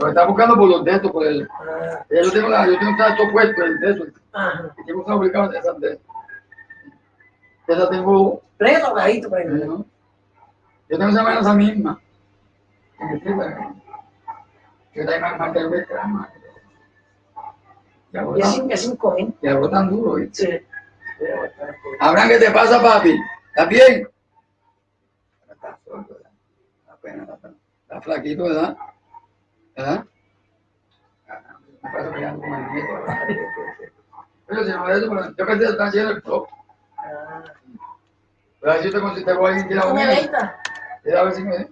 Lo está buscando por los dedos, por el... Ah, Yo tengo, la, yo tengo un tacho puesto, el dedo, ajá. y tengo fabricado de esas dedos. Esa tengo... Preso, cajito, prende. ¿no? Yo tengo esa mano esa misma. Que. Yo también me mantengo el crema. Ya Y es, sin- es mil. ya botan duro, ¿viste? Sí. Abraham, ¿qué te pasa, papi? ¿Estás bien? Está flaquito, ¿verdad? ¿Verdad? Ah, el. Pero si no me eso, yo pensé que están haciendo el top. Ah. Pero a ver si te consigo, te voy a ir a ¿Tú me unir. ventas? Mira, a ver si me...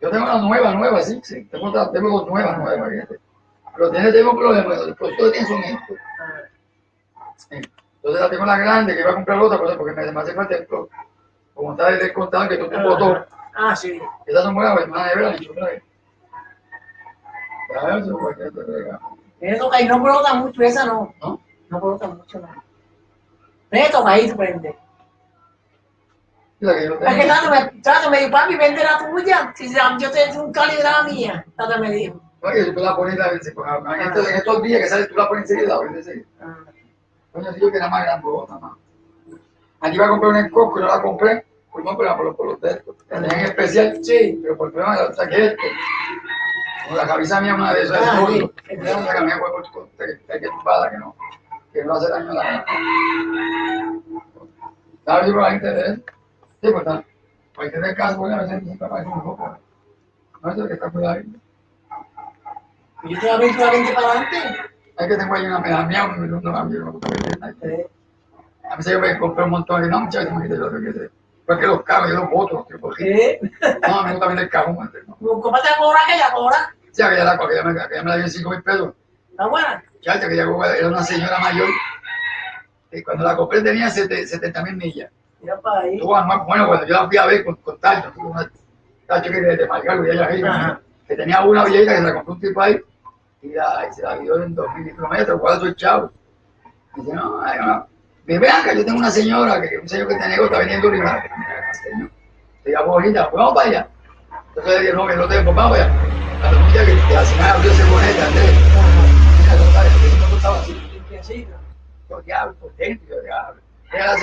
Yo tengo una nueva, nueva, sí, sí. Tengo, otra- tengo dos nuevas, nuevas, fíjate. Pero tiene, tengo problemas, los productos tienen son estos. Ah. Entonces la tengo la grande, que iba a comprar otra cosa porque me, me hace falta el pro. Como está descontado que tú te botó. Ah, sí. Esas son buenas, hermana de verdad, yo eso, pues, que te rega. Eso que no brota mucho, esa no. ¿No? No brota mucho, no. Preso, cajito, prende. La que yo Es que tengo. Tato me, Tato me dijo, papi, vende la tuya. Si yo te doy un cálido de la mía. Tato me dijo. No, que tú la pones la vez, en estos, en estos días que sales, tú la pones enseguida, la pones enseguida. Ah. Coño, si yo que era más grande, otra más. Aquí iba a comprar una en Costco y no la compré. Pues no, pero por los, por los textos. La tenía en especial, Sí. pero por problema la saqué esto. Como la cabeza mía, una de esas, Ah, es sí. por por- que hay que no, que no hace daño a la ¿Sabes yo por la gente de él? Sí, pues está. Para que te caso, voy a veces papá es un poco. No sé que está cuidado. Y yo te voy a abrir la 20 para adelante. Es que tengo ahí una medalla mía, un no ver Sí. A veces yo me compré un montón de no, muchachos, me quité yo que sé. Porque los carros, yo los boto, los tipos. ¿Qué? No, a mí me vender el ¿no? Cómprate la cobra que ya cobra. Sea, que ya la, que ya me, que ya me la dio en 5 mil pesos. ¿Está buena? Chacha, que ya era una señora mayor. Y cuando la compré tenía 70 mil millas. Mira para ahí. Bueno cuando yo la fui a ver con, con Tacho, una Tacho que de, de Margarito, y ella Ajá. que tenía una viejita que se la compró un tipo ahí, y, la, y se la dio en 2.000 kilómetros, ¿cuál soy chavo? Y dice, no, ay, no. Me vean que yo tengo una señora, que un señor que tiene negocio, está vendiendo. Mira, señor, te llamo ahorita, pues vamos para allá. Entonces le dije, no, que no tengo, pues vamos allá. A la muchacha que Yo diablo, potente, yo diablo. Era la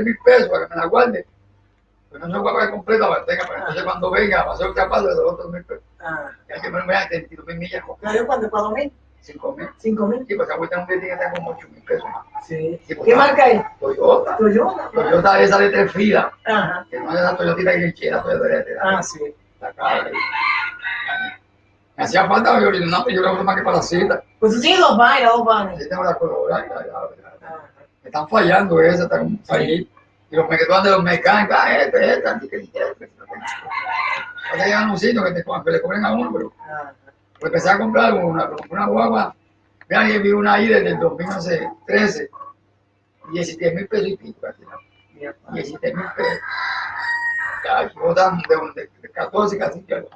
mil pesos para que me la guarde. Pues no se a pagar completa, entonces cuando venga, va a ser capaz de los mil pesos. Ah. Ya que me voy a 32 mil millas ¿La mil? 5 mil. ¿Cinco mil? Sí, pues un billete que está como 8 mil pesos más. Sí. Sí, pues, ¿Qué marca es? Toyota. Toyota. Toyota esa de tres filas, Ajá. que no es esa Toyotita que quiera, Toyota de Ah, sí. la cara. Me hacía falta, yo, no, pues yo lo uso más que para la cita. Pues tengo la ya, ya, ya. Ah. Me están fallando esas, están fallidas. Y los mequetones de los mecánicos, ah, este, este, este. Ahora llegan un sitio que, te, que le cobren a uno, pero Ah. pues empecé a comprar una, una guagua. Vean, y vi una ahí desde el 2013, 17 mil pesos y pico. casi, ¿no? Mira, 17 mil pesos. Ya, botan de, de, de 14 casi que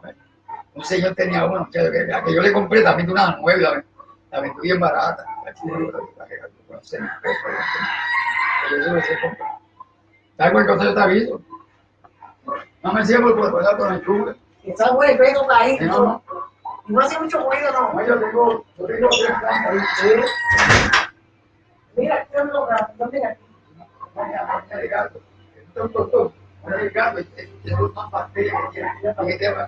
Un señor tenía uno, que, yo le compré también de una nueva, la, la vendí bien barata. La chica, la- la que gastó como 6 mil pesos, pero eso lo sé comprar. ¿Sabes cuál cosa yo te aviso? No me sigas por por con. Está bueno, pero No, no. No hace mucho ruido, no. No, yo tengo, yo tengo tres plantas ahí. Mira, yo no lo mira. Una de gato. Esto es todo. Una de gato, es es una bacteria que tiene.